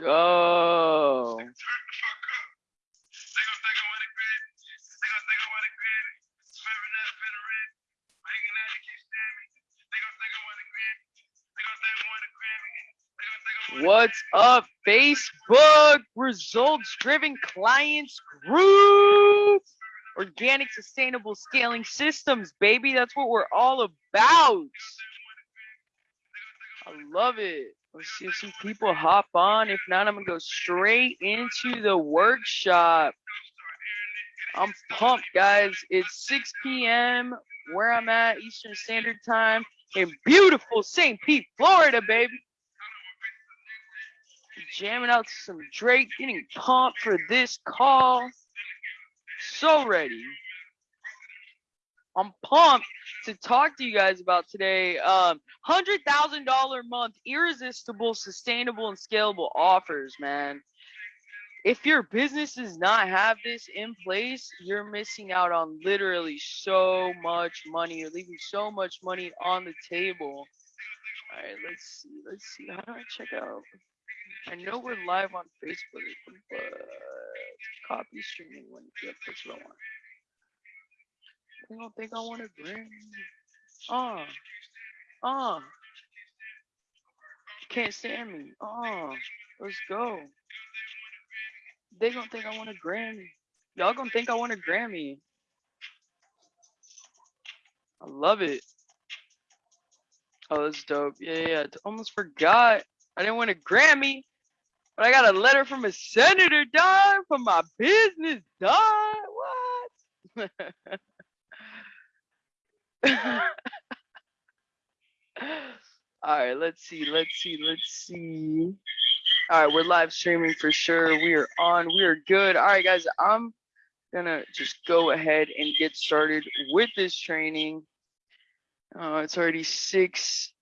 go. What's up, Facebook results driven clients group? Organic sustainable scaling systems, baby. That's what we're all about. I love it. Let's see if some people hop on. If not, I'm gonna go straight into the workshop. I'm pumped, guys. It's 6 p.m. where I'm at, Eastern Standard Time in beautiful St. Pete, Florida, baby jamming out to some Drake, getting pumped for this call. So ready. I'm pumped to talk to you guys about today. Um, hundred thousand dollar month, irresistible, sustainable, and scalable offers, man. If your business does not have this in place, you're missing out on literally so much money. You're leaving so much money on the table. All right, let's see. Let's see. How do I check out? I know we're live on Facebook, but copy streaming when yeah, that's what I want. I don't think I want to Grammy. Oh, oh. Can't stand me. Oh, let's go. They don't think I want a Grammy. Y'all gonna think I want a Grammy. I love it. Oh, that's dope. Yeah, yeah. I almost forgot. I didn't win a Grammy. But I got a letter from a senator, dog, for my business, dog. What? All right, let's see, let's see, let's see. All right, we're live streaming for sure. We are on. We are good. All right, guys, I'm gonna just go ahead and get started with this training. Uh, it's already six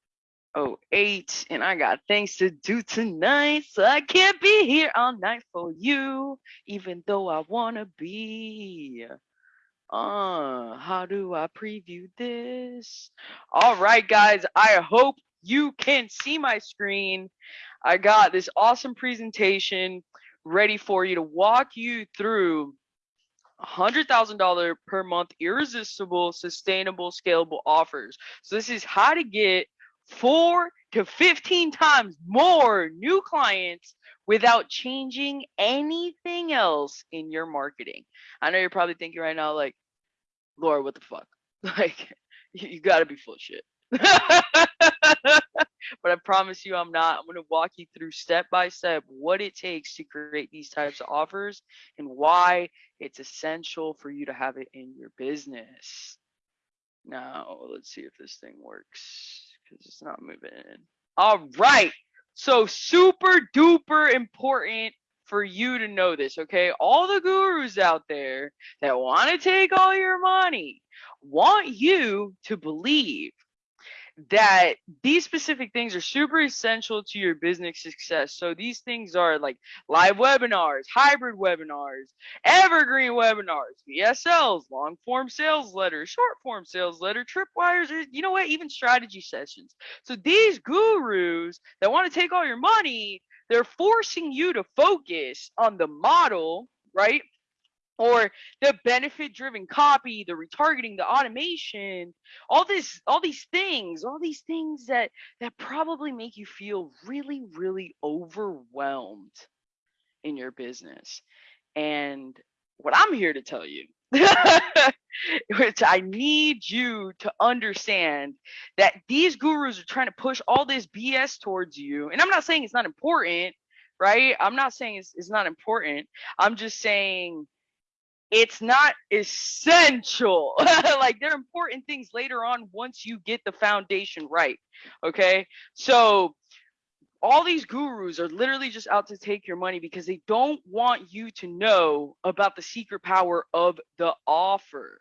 oh eight, and I got things to do tonight, so I can't be here all night for you, even though I wanna be. Uh, how do I preview this? All right, guys, I hope you can see my screen. I got this awesome presentation ready for you to walk you through $100,000 per month irresistible, sustainable, scalable offers. So this is how to get four to 15 times more new clients without changing anything else in your marketing. I know you're probably thinking right now, like, Laura, what the fuck? Like, you gotta be full shit. but I promise you, I'm not. I'm gonna walk you through step by step what it takes to create these types of offers and why it's essential for you to have it in your business. Now, let's see if this thing works because it's not moving in. All right. So super duper important for you to know this, okay? All the gurus out there that want to take all your money want you to believe that these specific things are super essential to your business success. So these things are like live webinars, hybrid webinars, evergreen webinars, VSLs, long form sales letters, short form sales letter, tripwires, you know what, even strategy sessions. So these gurus that want to take all your money, they're forcing you to focus on the model, right? Or the benefit driven copy the retargeting the automation all this all these things all these things that that probably make you feel really really overwhelmed in your business. And what i'm here to tell you which i need you to understand that these gurus are trying to push all this bs towards you. And i'm not saying it's not important right? I'm not saying it's, it's not important. I'm just saying it's not essential. like they're important things later on once you get the foundation right. Okay. So all these gurus are literally just out to take your money because they don't want you to know about the secret power of the offer.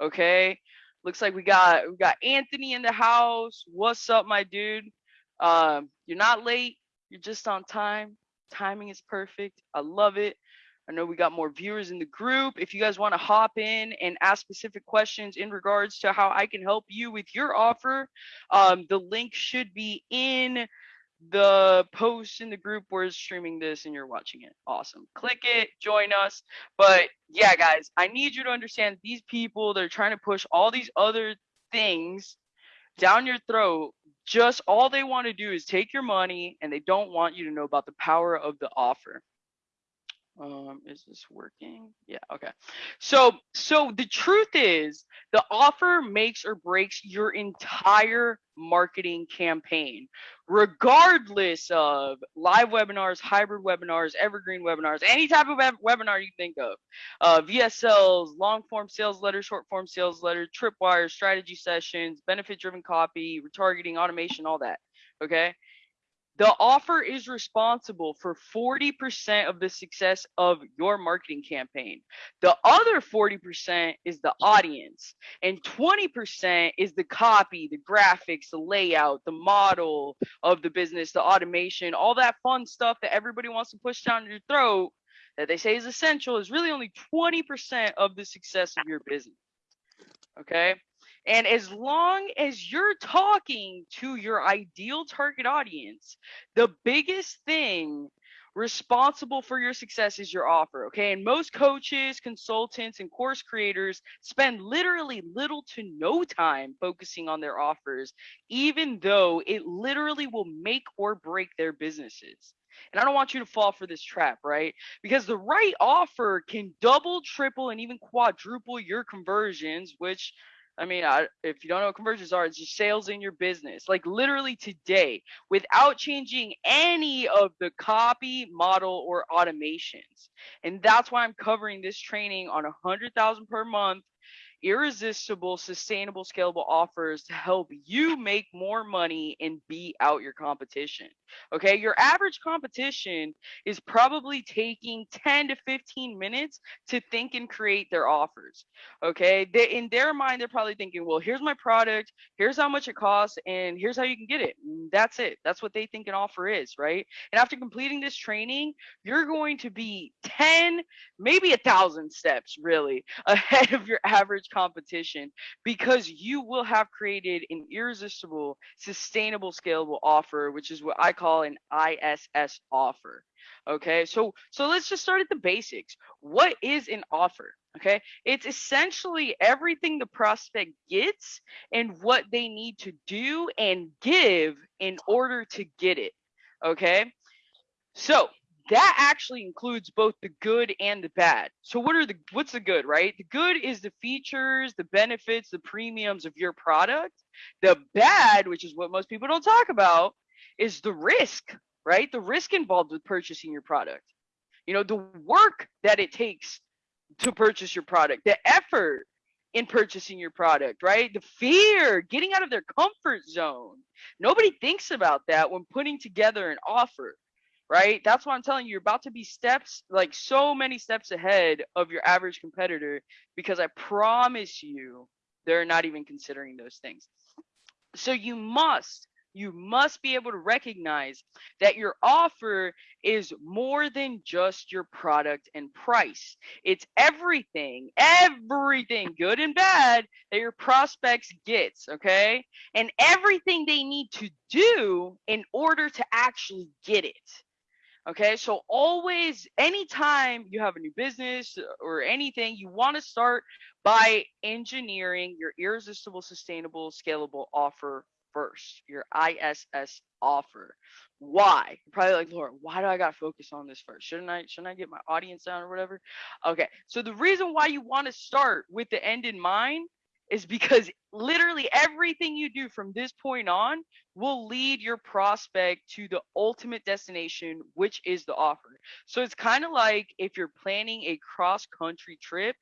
Okay. Looks like we got we got Anthony in the house. What's up, my dude? Um, you're not late, you're just on time. Timing is perfect. I love it. I know we got more viewers in the group. If you guys want to hop in and ask specific questions in regards to how I can help you with your offer, um, the link should be in the post in the group we're streaming this and you're watching it. Awesome. Click it, join us. But yeah, guys, I need you to understand these people they're trying to push all these other things down your throat. Just all they want to do is take your money and they don't want you to know about the power of the offer. Um, is this working? Yeah, okay. So, so the truth is, the offer makes or breaks your entire marketing campaign, regardless of live webinars, hybrid webinars, evergreen webinars, any type of web- webinar you think of, uh, VSLs, long form sales letters, short form sales letters, tripwires, strategy sessions, benefit driven copy, retargeting, automation, all that. Okay. The offer is responsible for 40% of the success of your marketing campaign. The other 40% is the audience, and 20% is the copy, the graphics, the layout, the model of the business, the automation, all that fun stuff that everybody wants to push down your throat that they say is essential is really only 20% of the success of your business. Okay? And as long as you're talking to your ideal target audience, the biggest thing responsible for your success is your offer. Okay. And most coaches, consultants, and course creators spend literally little to no time focusing on their offers, even though it literally will make or break their businesses. And I don't want you to fall for this trap, right? Because the right offer can double, triple, and even quadruple your conversions, which I mean, I, if you don't know what conversions are, it's just sales in your business. Like literally today, without changing any of the copy, model, or automations. And that's why I'm covering this training on a hundred thousand per month irresistible, sustainable, scalable offers to help you make more money and beat out your competition. Okay, your average competition is probably taking 10 to 15 minutes to think and create their offers. Okay, they, in their mind, they're probably thinking, well, here's my product, here's how much it costs, and here's how you can get it. Mm, that's it. That's what they think an offer is, right? And after completing this training, you're going to be 10, maybe a thousand steps really ahead of your average competition because you will have created an irresistible, sustainable, scalable offer, which is what I call an ISS offer. Okay, so so let's just start at the basics. What is an offer? Okay, it's essentially everything the prospect gets and what they need to do and give in order to get it. Okay, so that actually includes both the good and the bad. So what are the what's the good, right? The good is the features, the benefits, the premiums of your product. The bad, which is what most people don't talk about, is the risk, right? The risk involved with purchasing your product. You know, the work that it takes to purchase your product, the effort in purchasing your product, right? The fear, getting out of their comfort zone. Nobody thinks about that when putting together an offer right? That's why I'm telling you, you're about to be steps, like so many steps ahead of your average competitor because I promise you, they're not even considering those things. So you must, you must be able to recognize that your offer is more than just your product and price. It's everything, everything, good and bad, that your prospects gets, okay? And everything they need to do in order to actually get it. Okay, so always, anytime you have a new business or anything, you want to start by engineering your irresistible, sustainable, scalable offer first, your ISS offer. Why? You're probably like, Laura, why do I gotta focus on this first? Shouldn't I shouldn't I get my audience down or whatever? Okay, so the reason why you want to start with the end in mind is because literally everything you do from this point on will lead your prospect to the ultimate destination, which is the offer. So it's kind of like if you're planning a cross country trip,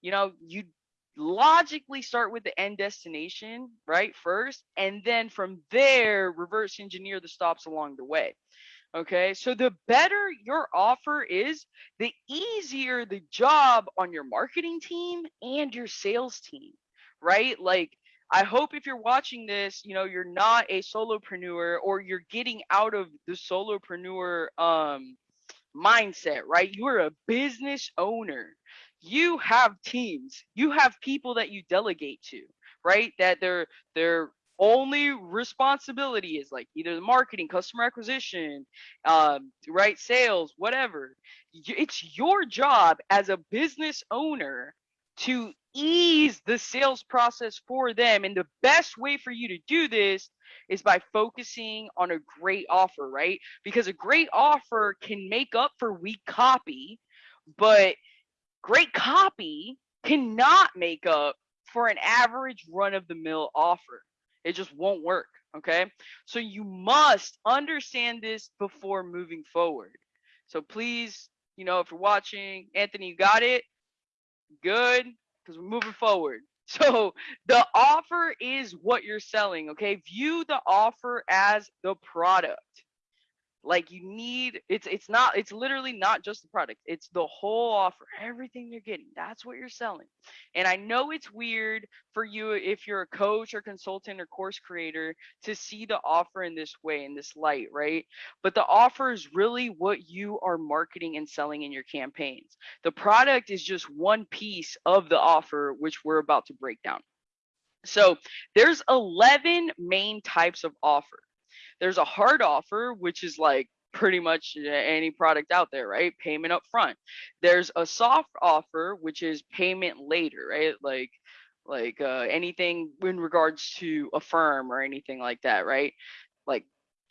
you know, you logically start with the end destination, right? First, and then from there, reverse engineer the stops along the way. Okay, so the better your offer is, the easier the job on your marketing team and your sales team right? Like, I hope if you're watching this, you know, you're not a solopreneur or you're getting out of the solopreneur um, mindset, right? You're a business owner. You have teams. You have people that you delegate to, right? That they're they're only responsibility is like either the marketing, customer acquisition, um, right, sales, whatever. It's your job as a business owner to ease the sales process for them. And the best way for you to do this is by focusing on a great offer, right? Because a great offer can make up for weak copy, but great copy cannot make up for an average run of the mill offer. It just won't work. Okay. So you must understand this before moving forward. So please, you know, if you're watching, Anthony, you got it? Good. Because we're moving forward. So the offer is what you're selling. Okay. View the offer as the product like you need it's it's not it's literally not just the product it's the whole offer everything you're getting that's what you're selling. And i know it's weird for you if you're a coach or consultant or course creator to see the offer in this way in this light right? But the offer is really what you are marketing and selling in your campaigns. The product is just one piece of the offer which we're about to break down. So there's 11 main types of offer there's a hard offer, which is like pretty much any product out there, right? Payment up front. There's a soft offer, which is payment later, right? Like like uh, anything in regards to Affirm or anything like that, right? Like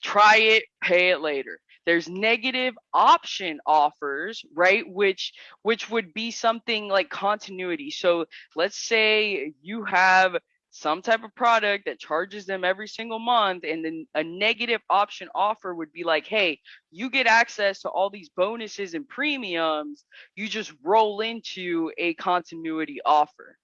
try it, pay it later. There's negative option offers, right? Which which would be something like continuity. So let's say you have some type of product that charges them every single month and then a negative option offer would be like hey you get access to all these bonuses and premiums you just roll into a continuity offer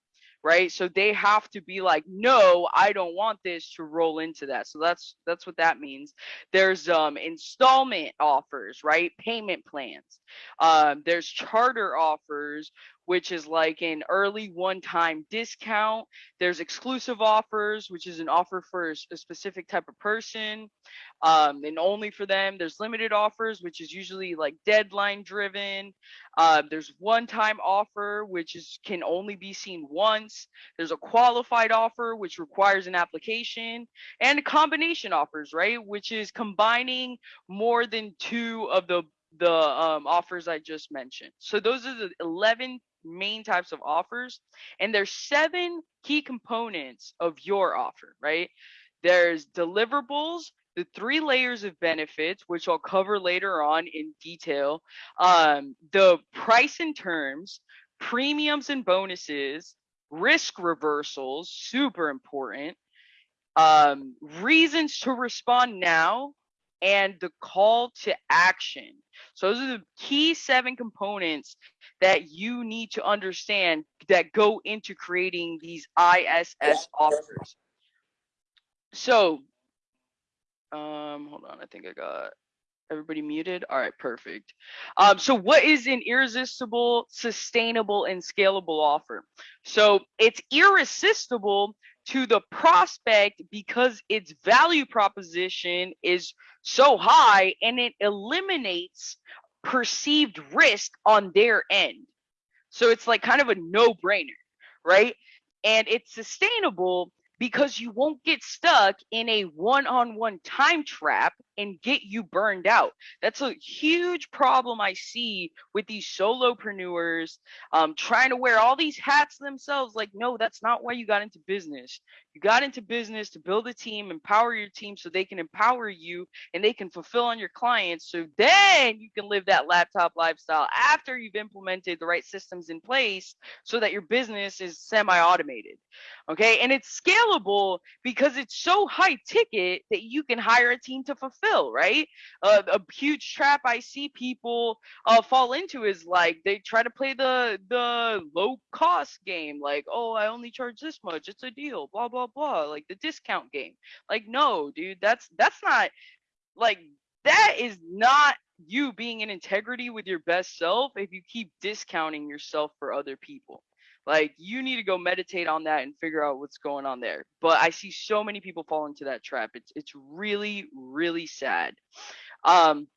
right? So they have to be like no i don't want this to roll into that. So that's that's what that means. There's um installment offers right? Payment plans. Um there's charter offers which is like an early one time discount. There's exclusive offers, which is an offer for a specific type of person um, and only for them. There's limited offers, which is usually like deadline driven. Uh, there's one time offer, which is can only be seen once. There's a qualified offer, which requires an application, and combination offers, right? Which is combining more than two of the the um, offers I just mentioned. So those are the 11 main types of offers and there's seven key components of your offer right there's deliverables the three layers of benefits which i'll cover later on in detail um, the price and terms premiums and bonuses risk reversals super important um, reasons to respond now and the call to action. So those are the key seven components that you need to understand that go into creating these ISS offers. So, um, hold on, I think I got everybody muted. All right, perfect. Um, so what is an irresistible, sustainable, and scalable offer? So it's irresistible to the prospect because its value proposition is so high and it eliminates perceived risk on their end. So it's like kind of a no brainer, right? And it's sustainable because you won't get stuck in a one-on-one time trap and get you burned out. That's a huge problem I see with these solopreneurs um, trying to wear all these hats themselves. Like, no, that's not why you got into business. You got into business to build a team, empower your team so they can empower you and they can fulfill on your clients. So then you can live that laptop lifestyle after you've implemented the right systems in place so that your business is semi automated. Okay. And it's scalable because it's so high ticket that you can hire a team to fulfill, right? Uh, a huge trap I see people uh, fall into is like they try to play the the low cost game, like, oh, I only charge this much, it's a deal, blah blah blah, like the discount game. Like, no, dude, that's that's not like that is not you being in integrity with your best self if you keep discounting yourself for other people. Like you need to go meditate on that and figure out what's going on there. But I see so many people fall into that trap. It's it's really really sad. Um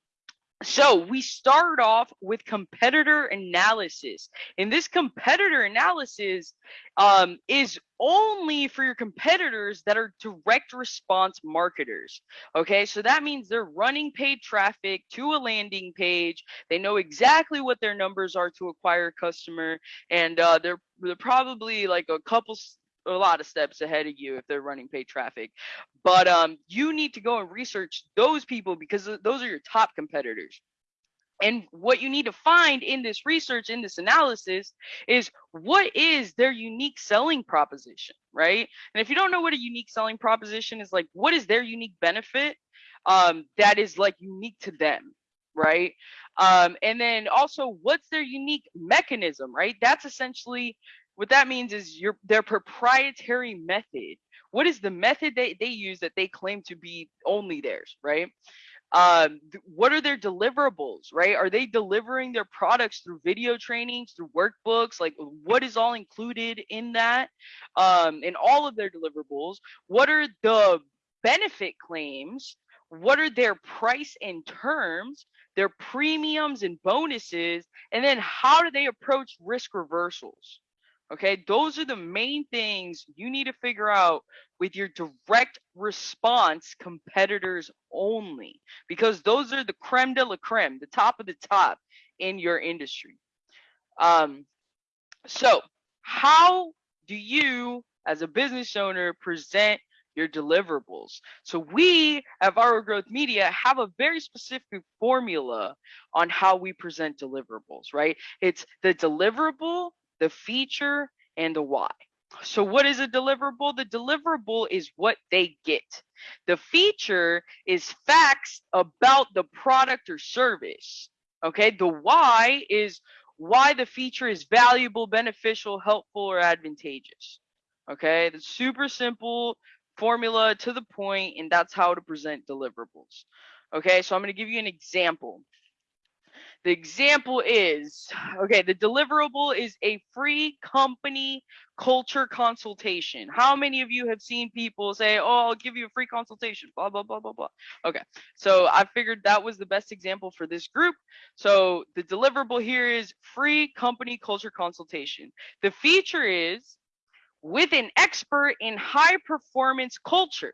so we start off with competitor analysis and this competitor analysis um, is only for your competitors that are direct response marketers okay? So that means they're running paid traffic to a landing page. They know exactly what their numbers are to acquire a customer and uh, they're they're probably like a couple a lot of steps ahead of you if they're running paid traffic. But um, you need to go and research those people because those are your top competitors. And what you need to find in this research, in this analysis, is what is their unique selling proposition, right? And if you don't know what a unique selling proposition is, like what is their unique benefit um, that is like unique to them, right? Um, and then also, what's their unique mechanism, right? That's essentially what that means is your their proprietary method. What is the method that they use that they claim to be only theirs, right? Um, what are their deliverables, right? Are they delivering their products through video trainings, through workbooks? Like, what is all included in that? Um, in all of their deliverables, what are the benefit claims? What are their price and terms? Their premiums and bonuses, and then how do they approach risk reversals? Okay, those are the main things you need to figure out with your direct response competitors only, because those are the creme de la creme, the top of the top in your industry. Um, so, how do you, as a business owner, present your deliverables? So, we at Viral Growth Media have a very specific formula on how we present deliverables, right? It's the deliverable the feature, and the why. So what is a deliverable? The deliverable is what they get. The feature is facts about the product or service. Okay, the why is why the feature is valuable, beneficial, helpful, or advantageous. Okay, the super simple formula to the point, and that's how to present deliverables. Okay, so I'm going to give you an example. The example is okay, the deliverable is a free company culture consultation. How many of you have seen people say, Oh, I'll give you a free consultation? Blah, blah, blah, blah, blah. Okay, so I figured that was the best example for this group. So the deliverable here is free company culture consultation. The feature is with an expert in high performance culture.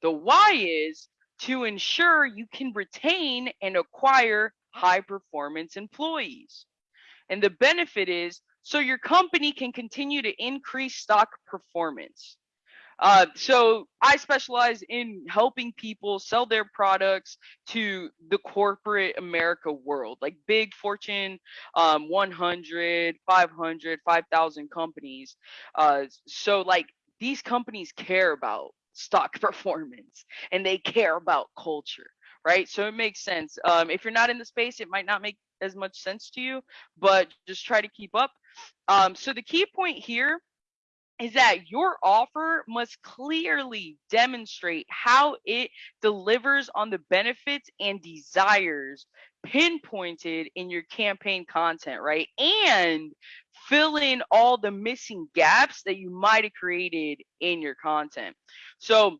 The why is to ensure you can retain and acquire high performance employees. And the benefit is so your company can continue to increase stock performance. Uh, so I specialize in helping people sell their products to the corporate America world, like big Fortune um, 100, 500, 5,000 companies. Uh, so like these companies care about stock performance and they care about culture right? So it makes sense. Um, if you're not in the space, it might not make as much sense to you, but just try to keep up. Um, so the key point here is that your offer must clearly demonstrate how it delivers on the benefits and desires pinpointed in your campaign content, right? And fill in all the missing gaps that you might have created in your content. So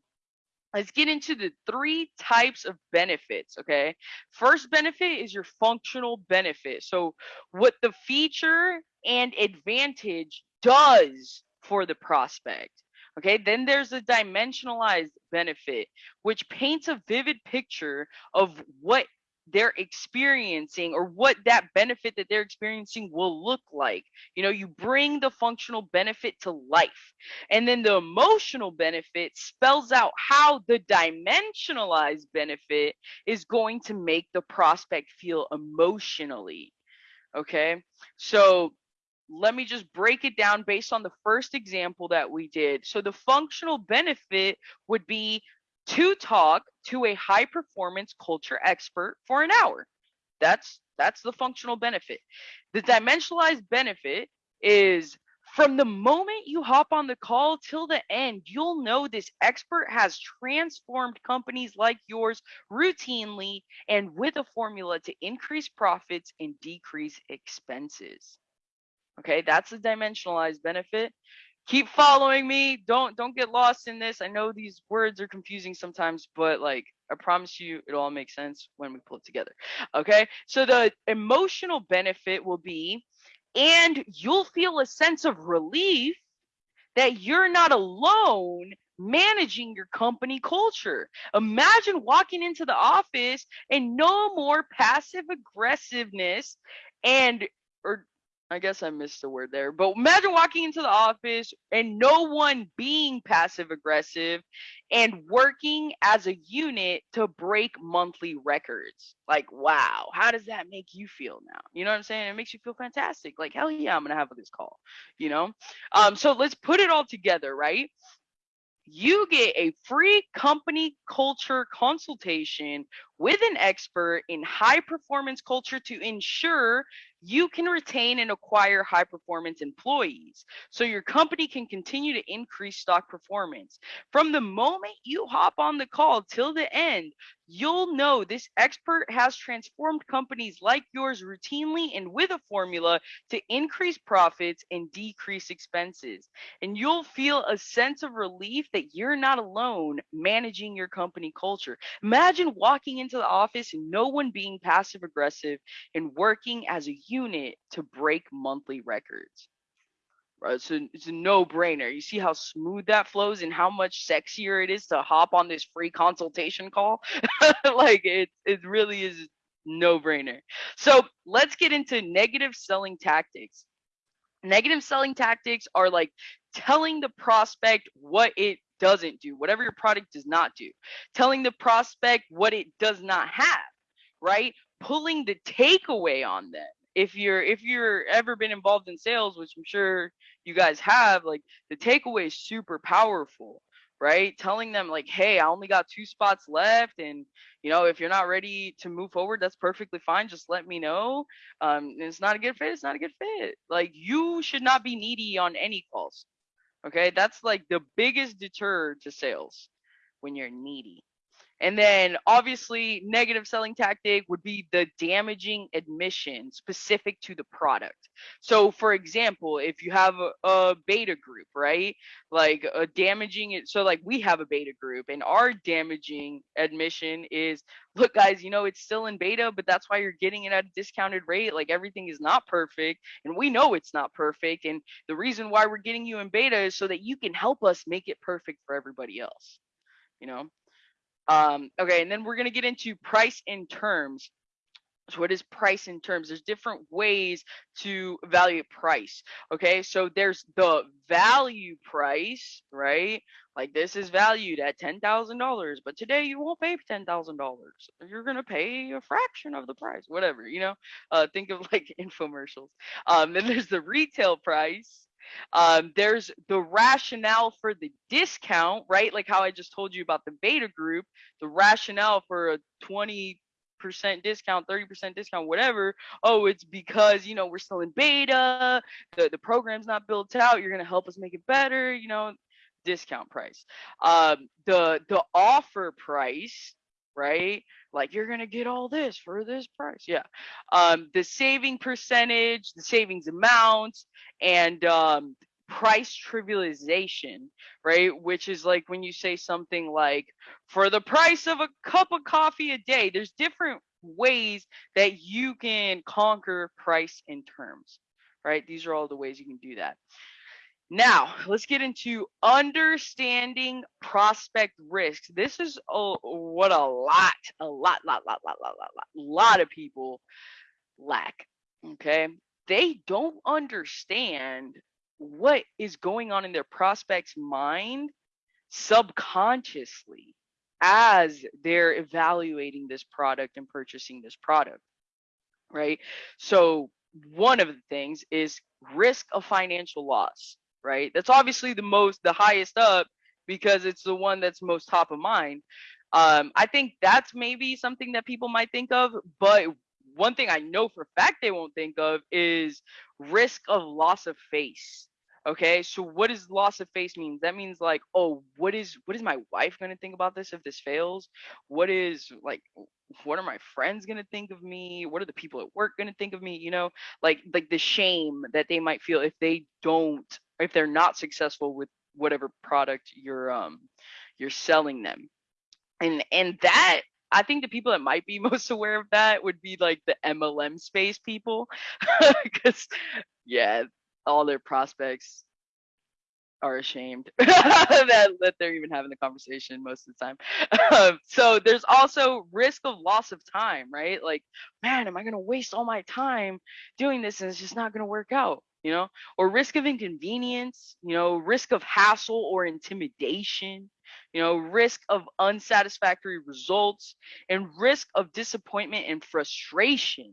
let's get into the three types of benefits okay? First benefit is your functional benefit. So what the feature and advantage does for the prospect okay? Then there's a dimensionalized benefit which paints a vivid picture of what they're experiencing or what that benefit that they're experiencing will look like. You know, you bring the functional benefit to life. And then the emotional benefit spells out how the dimensionalized benefit is going to make the prospect feel emotionally. Okay. So let me just break it down based on the first example that we did. So the functional benefit would be to talk to a high performance culture expert for an hour. That's that's the functional benefit. The dimensionalized benefit is from the moment you hop on the call till the end, you'll know this expert has transformed companies like yours routinely and with a formula to increase profits and decrease expenses. Okay, that's the dimensionalized benefit keep following me. Don't don't get lost in this. I know these words are confusing sometimes, but like I promise you it'll all make sense when we pull it together. Okay? So the emotional benefit will be and you'll feel a sense of relief that you're not alone managing your company culture. Imagine walking into the office and no more passive aggressiveness and or I guess I missed the word there, but imagine walking into the office and no one being passive aggressive and working as a unit to break monthly records. Like, wow, how does that make you feel now? You know what I'm saying? It makes you feel fantastic. Like, hell yeah, I'm gonna have this call. You know? Um, so let's put it all together, right? you get a free company culture consultation with an expert in high performance culture to ensure you can retain and acquire high performance employees so your company can continue to increase stock performance. From the moment you hop on the call till the end, you'll know this expert has transformed companies like yours routinely and with a formula to increase profits and decrease expenses. And you'll feel a sense of relief that you're not alone managing your company culture. Imagine walking into the office and no one being passive aggressive and working as a unit to break monthly records. Right, so it's a no-brainer. You see how smooth that flows and how much sexier it is to hop on this free consultation call. like it, it really is no-brainer. So let's get into negative selling tactics. Negative selling tactics are like telling the prospect what it doesn't do, whatever your product does not do, telling the prospect what it does not have, right? Pulling the takeaway on them. If you're if you're ever been involved in sales which i'm sure you guys have like the takeaway is super powerful right? Telling them like hey i only got two spots left and you know if you're not ready to move forward that's perfectly fine. Just let me know. Um it's not a good fit it's not a good fit. Like you should not be needy on any calls okay that's like the biggest deter to sales when you're needy and then obviously negative selling tactic would be the damaging admission specific to the product. So for example, if you have a, a beta group, right? Like a damaging it so like we have a beta group and our damaging admission is look guys, you know it's still in beta, but that's why you're getting it at a discounted rate. Like everything is not perfect and we know it's not perfect and the reason why we're getting you in beta is so that you can help us make it perfect for everybody else. You know? Um, okay, and then we're gonna get into price in terms. So what is price in terms? There's different ways to evaluate price. Okay, so there's the value price, right? Like this is valued at ten thousand dollars, but today you won't pay ten thousand dollars. You're gonna pay a fraction of the price, whatever. You know, uh, think of like infomercials. Um, then there's the retail price, um, there's the rationale for the discount, right? Like how I just told you about the beta group, the rationale for a 20 percent discount 30 percent discount whatever oh it's because you know we're still in beta the, the program's not built out you're going to help us make it better you know discount price um the the offer price right? Like you're gonna get all this for this price. Yeah. Um the saving percentage the savings amount and um price trivialization right? Which is like when you say something like for the price of a cup of coffee a day there's different ways that you can conquer price in terms right? These are all the ways you can do that now, let's get into understanding prospect risks. This is a, what a lot, a lot, lot, lot, lot, lot, lot, lot, lot of people lack. Okay. They don't understand what is going on in their prospect's mind subconsciously as they're evaluating this product and purchasing this product. Right. So, one of the things is risk of financial loss right? That's obviously the most, the highest up because it's the one that's most top of mind. Um, I think that's maybe something that people might think of, but one thing I know for fact they won't think of is risk of loss of face. Okay, so what does loss of face mean That means like, oh, what is what is my wife gonna think about this if this fails? What is like what are my friends gonna think of me? What are the people at work gonna think of me? You know, like like the shame that they might feel if they don't if they're not successful with whatever product you're um you're selling them and and that I think the people that might be most aware of that would be like the MLM space people, because yeah, all their prospects are ashamed that, that they're even having the conversation most of the time. Um, so there's also risk of loss of time, right? Like, man, am I gonna waste all my time doing this and it's just not gonna work out? You know, or risk of inconvenience, you know, risk of hassle or intimidation, you know, risk of unsatisfactory results, and risk of disappointment and frustration,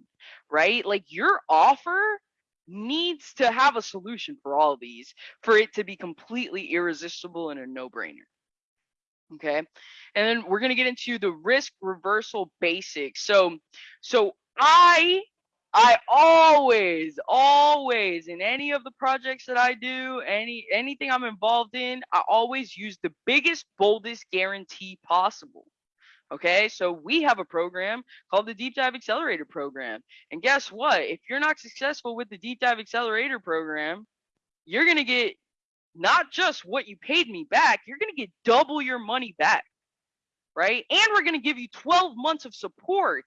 right? Like your offer needs to have a solution for all of these for it to be completely irresistible and a no-brainer. Okay. And then we're going to get into the risk reversal basics. So so I I always always in any of the projects that I do, any anything I'm involved in, I always use the biggest boldest guarantee possible. Okay, so we have a program called the Deep Dive Accelerator Program. And guess what? If you're not successful with the Deep Dive Accelerator Program, you're going to get not just what you paid me back, you're going to get double your money back. Right? And we're going to give you 12 months of support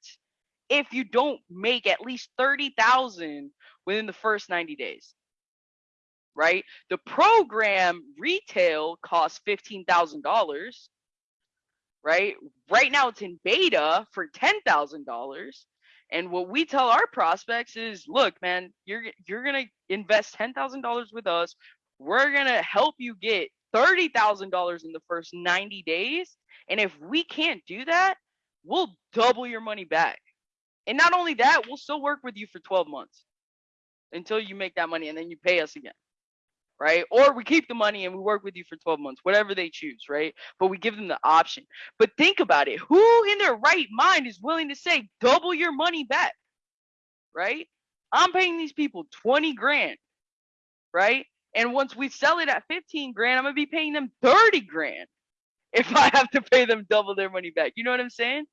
if you don't make at least 30,000 within the first 90 days. Right? The program retail costs $15,000 right? Right now it's in beta for $10,000. And what we tell our prospects is, look, man, you're you're going to invest $10,000 with us. We're going to help you get $30,000 in the first 90 days. And if we can't do that, we'll double your money back. And not only that, we'll still work with you for 12 months until you make that money and then you pay us again right? Or we keep the money and we work with you for 12 months, whatever they choose, right? But we give them the option. But think about it who in their right mind is willing to say, double your money back, right? I'm paying these people 20 grand, right? And once we sell it at 15 grand, I'm to be paying them 30 grand if I have to pay them double their money back. You know what I'm saying?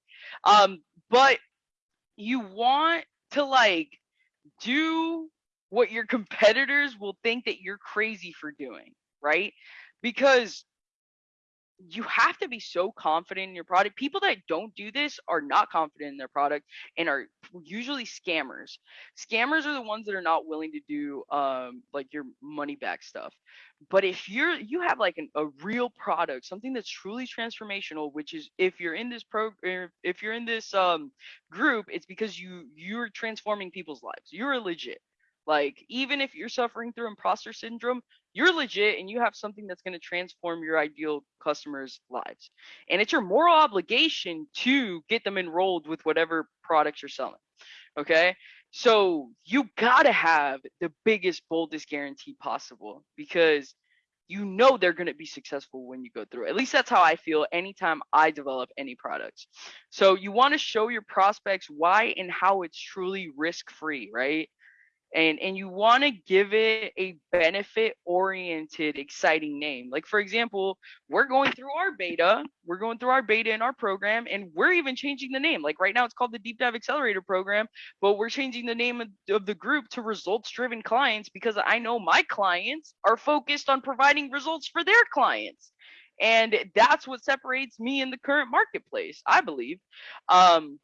Um, but you want to like do what your competitors will think that you're crazy for doing, right? Because you have to be so confident in your product. People that don't do this are not confident in their product and are usually scammers. Scammers are the ones that are not willing to do um like your money back stuff. But if you're you have like an, a real product, something that's truly transformational, which is if you're in this program, if you're in this um group, it's because you you're transforming people's lives. You're legit. Like, even if you're suffering through imposter syndrome, you're legit and you have something that's going to transform your ideal customers' lives. And it's your moral obligation to get them enrolled with whatever products you're selling. Okay. So you got to have the biggest, boldest guarantee possible because you know they're going to be successful when you go through. At least that's how I feel anytime I develop any products. So you want to show your prospects why and how it's truly risk free, right? And and you want to give it a benefit oriented exciting name. Like for example we're going through our beta we're going through our beta in our program and we're even changing the name. Like right now it's called the deep dive accelerator program but we're changing the name of, of the group to results driven clients because i know my clients are focused on providing results for their clients. And that's what separates me in the current marketplace i believe. Um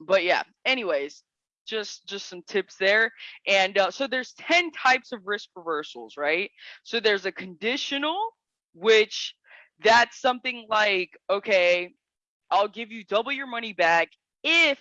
but yeah anyways just just some tips there. And uh, so there's 10 types of risk reversals right? So there's a conditional which that's something like okay i'll give you double your money back if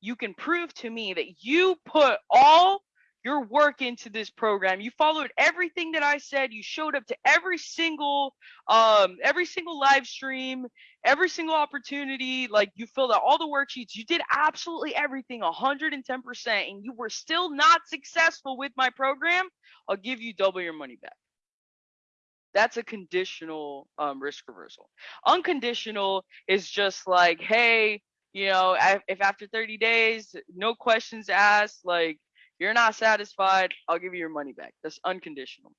you can prove to me that you put all your work into this program. You followed everything that I said. You showed up to every single um every single live stream, every single opportunity. Like you filled out all the worksheets. You did absolutely everything 110% and you were still not successful with my program. I'll give you double your money back. That's a conditional um, risk reversal. Unconditional is just like, hey, you know, if after 30 days, no questions asked, like you're not satisfied, I'll give you your money back. That's unconditional.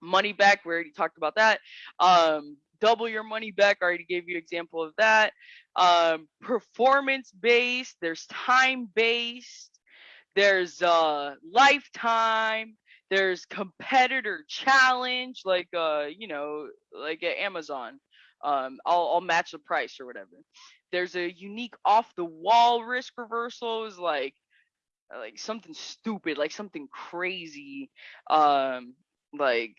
Money back, we already talked about that. Um, double your money back, I already gave you an example of that. Um, performance based, there's time based, there's uh, lifetime, there's competitor challenge, like uh, you know, like at Amazon. Um, I'll, I'll match the price or whatever. There's a unique off the wall risk reversal is like like something stupid, like something crazy, um, like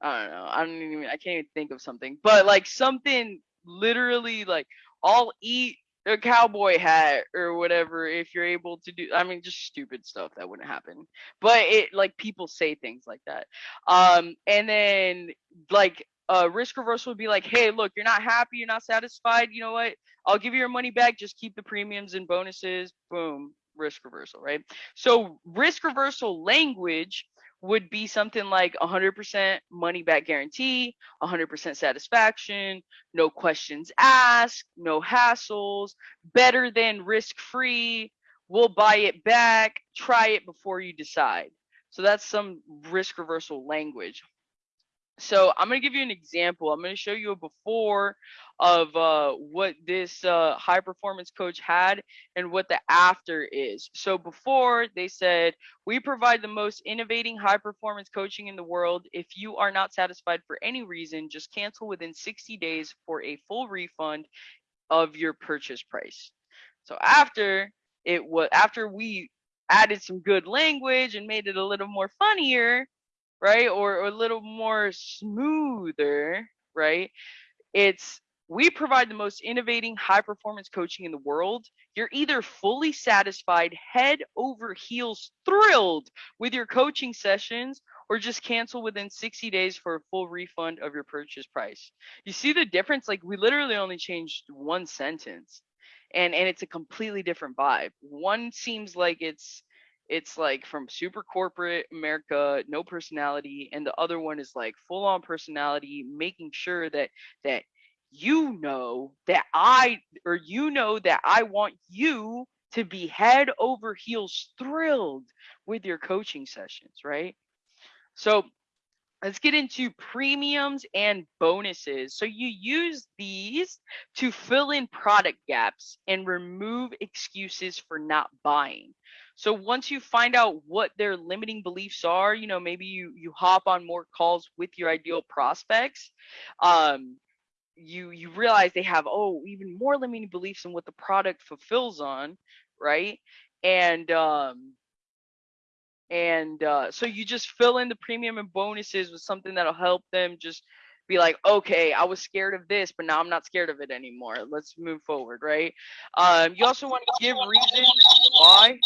I don't know. I don't even. I can't even think of something, but like something literally like I'll eat a cowboy hat or whatever if you're able to do. I mean, just stupid stuff that wouldn't happen, but it like people say things like that. Um, and then like uh, risk reversal would be like, hey, look, you're not happy, you're not satisfied. You know what? I'll give you your money back. Just keep the premiums and bonuses. Boom, risk reversal, right? So risk reversal language would be something like 100% money back guarantee, 100% satisfaction, no questions asked, no hassles, better than risk free, we'll buy it back, try it before you decide. So that's some risk reversal language. So I'm going to give you an example. I'm going to show you a before of uh, what this uh, high performance coach had and what the after is. So before they said, we provide the most innovating high performance coaching in the world. If you are not satisfied for any reason, just cancel within 60 days for a full refund of your purchase price. So after it was after we added some good language and made it a little more funnier, right? Or, or a little more smoother, right? It's we provide the most innovating high performance coaching in the world. You're either fully satisfied, head over heels thrilled with your coaching sessions, or just cancel within 60 days for a full refund of your purchase price. You see the difference? Like we literally only changed one sentence and and it's a completely different vibe. One seems like it's it's like from super corporate America, no personality, and the other one is like full on personality, making sure that that you know that I or you know that I want you to be head over heels thrilled with your coaching sessions, right? So let's get into premiums and bonuses. So you use these to fill in product gaps and remove excuses for not buying. So once you find out what their limiting beliefs are, you know, maybe you you hop on more calls with your ideal prospects. Um, you you realize they have oh even more limiting beliefs than what the product fulfills on, right? And um, and uh, so you just fill in the premium and bonuses with something that'll help them just be like, okay, I was scared of this, but now I'm not scared of it anymore. Let's move forward, right? Um, you also want to give reasons why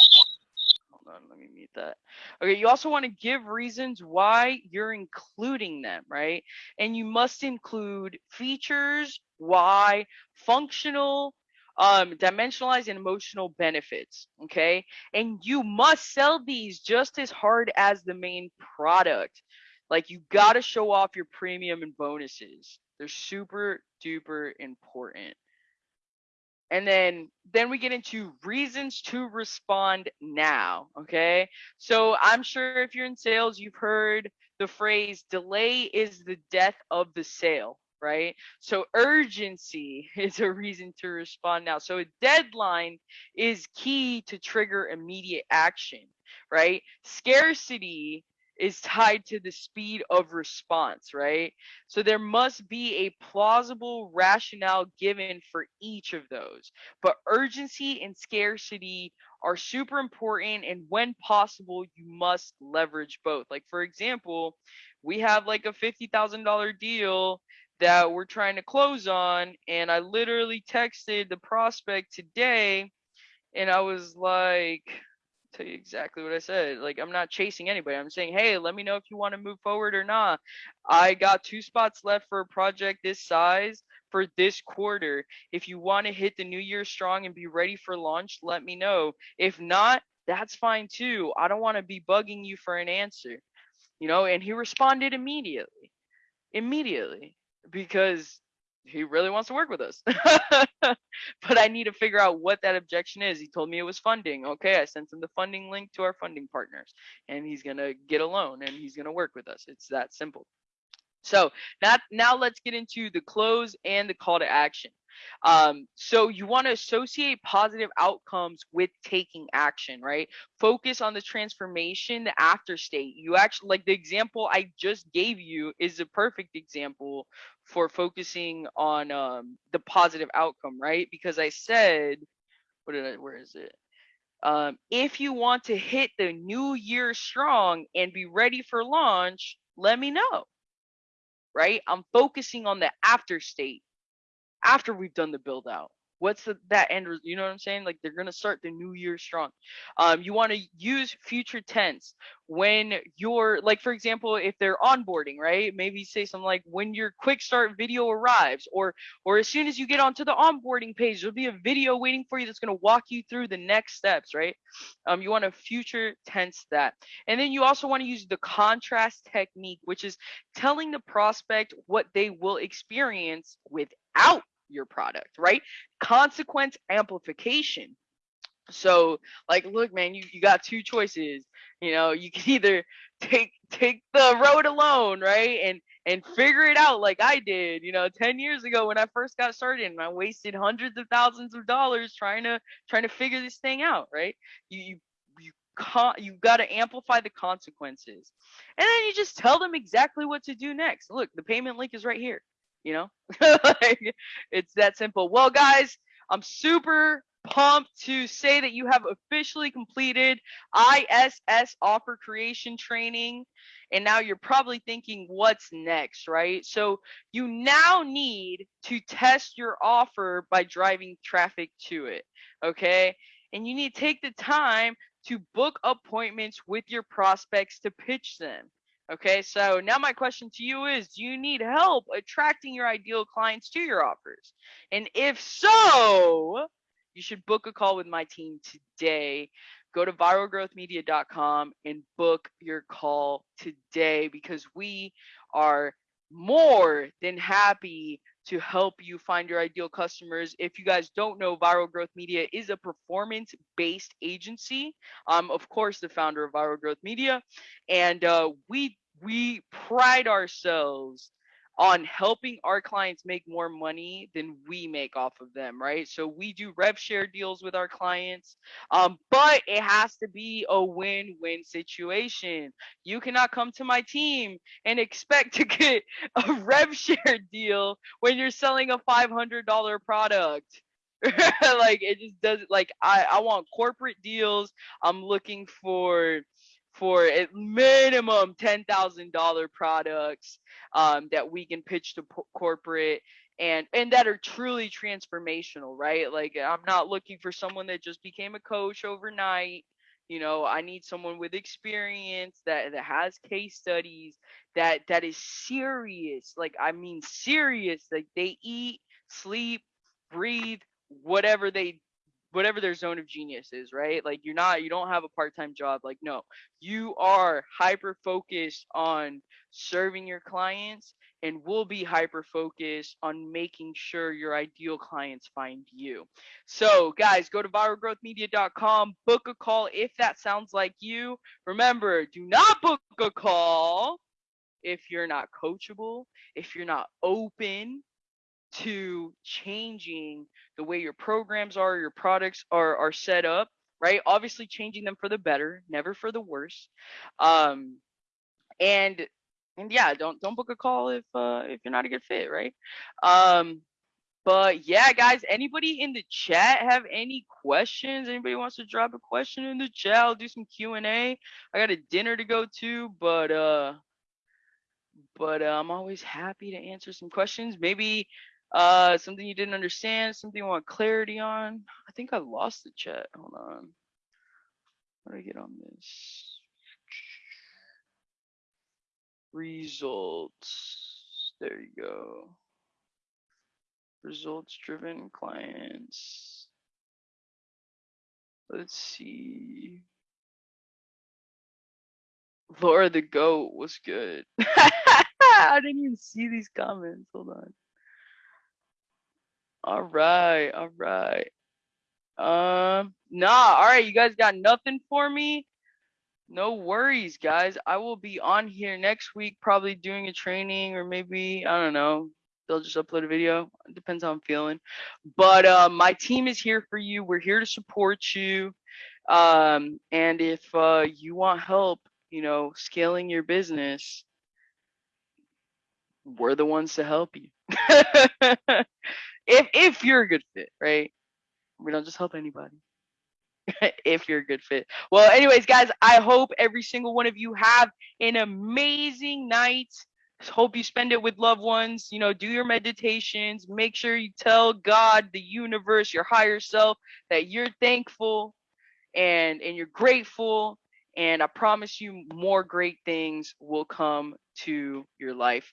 on, let me mute that. Okay, you also want to give reasons why you're including them, right? And you must include features, why, functional, um, dimensionalized and emotional benefits. Okay, and you must sell these just as hard as the main product. Like you got to show off your premium and bonuses. They're super duper important and then then we get into reasons to respond now okay? So i'm sure if you're in sales you've heard the phrase delay is the death of the sale right? So urgency is a reason to respond now. So a deadline is key to trigger immediate action right? Scarcity is tied to the speed of response, right? So there must be a plausible rationale given for each of those. But urgency and scarcity are super important. And when possible, you must leverage both. Like, for example, we have like a $50,000 deal that we're trying to close on. And I literally texted the prospect today and I was like, tell you exactly what I said. Like I'm not chasing anybody. I'm saying, hey, let me know if you want to move forward or not. I got two spots left for a project this size for this quarter. If you want to hit the new year strong and be ready for launch, let me know. If not, that's fine too. I don't want to be bugging you for an answer. You know, and he responded immediately. Immediately because he really wants to work with us. but I need to figure out what that objection is. He told me it was funding. Okay, I sent him the funding link to our funding partners, and he's gonna get a loan and he's gonna work with us. It's that simple. So now, now let's get into the close and the call to action. Um, so you want to associate positive outcomes with taking action, right? Focus on the transformation, the after state. You actually like the example I just gave you is a perfect example for focusing on um, the positive outcome, right? Because I said, what did I? Where is it? Um, if you want to hit the new year strong and be ready for launch, let me know. Right? I'm focusing on the after state after we've done the build out what's the, that end you know what i'm saying? Like they're going to start the new year strong. Um, you want to use future tense when you're like for example if they're onboarding right? Maybe say something like when your quick start video arrives or or as soon as you get onto the onboarding page there'll be a video waiting for you that's going to walk you through the next steps right? Um, you want to future tense that. And then you also want to use the contrast technique which is telling the prospect what they will experience without your product, right? Consequence amplification. So like look man, you, you got two choices. You know, you can either take take the road alone, right? And and figure it out like I did, you know, 10 years ago when I first got started and I wasted hundreds of thousands of dollars trying to trying to figure this thing out, right? You you you con- you got to amplify the consequences. And then you just tell them exactly what to do next. Look, the payment link is right here you know? Like, it's that simple. Well guys i'm super pumped to say that you have officially completed iss offer creation training and now you're probably thinking what's next right? So you now need to test your offer by driving traffic to it okay? And you need to take the time to book appointments with your prospects to pitch them Okay, so now my question to you is Do you need help attracting your ideal clients to your offers? And if so, you should book a call with my team today. Go to viralgrowthmedia.com and book your call today because we are more than happy to help you find your ideal customers. If you guys don't know, Viral Growth Media is a performance based agency. I'm, of course, the founder of Viral Growth Media, and uh, we we pride ourselves on helping our clients make more money than we make off of them, right? So we do rev share deals with our clients, um, but it has to be a win win situation. You cannot come to my team and expect to get a rev share deal when you're selling a $500 product. like it just doesn't like I, I want corporate deals. I'm looking for for at minimum $10,000 products um, that we can pitch to po- corporate and and that are truly transformational, right? Like I'm not looking for someone that just became a coach overnight. You know, I need someone with experience that that has case studies that that is serious. Like I mean serious. Like they eat, sleep, breathe, whatever they whatever their zone of genius is, right? Like you're not you don't have a part-time job. Like no. You are hyper focused on serving your clients and will be hyper focused on making sure your ideal clients find you. So, guys, go to viralgrowthmedia.com, book a call if that sounds like you. Remember, do not book a call if you're not coachable, if you're not open to changing the way your programs are, your products are are set up, right? Obviously changing them for the better, never for the worse. Um and and yeah, don't don't book a call if uh if you're not a good fit, right? Um but yeah, guys, anybody in the chat have any questions? Anybody wants to drop a question in the chat? I'll do some Q&A. I got a dinner to go to, but uh but uh, I'm always happy to answer some questions. Maybe uh, something you didn't understand, something you want clarity on. I think I lost the chat. Hold on. How do I get on this? Results. There you go. Results driven clients. Let's see. Laura the goat was good. I didn't even see these comments. Hold on. All right, all right. Um, nah, all right, you guys got nothing for me? No worries, guys. I will be on here next week, probably doing a training or maybe, I don't know, they'll just upload a video. It depends how I'm feeling. But uh, my team is here for you. We're here to support you. Um, and if uh, you want help, you know, scaling your business, we're the ones to help you. if if you're a good fit, right? We don't just help anybody. if you're a good fit. Well, anyways, guys, I hope every single one of you have an amazing night. Hope you spend it with loved ones. You know, do your meditations. Make sure you tell God, the universe, your higher self that you're thankful and and you're grateful and I promise you more great things will come to your life.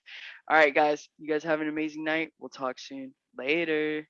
All right, guys, you guys have an amazing night. We'll talk soon. Later.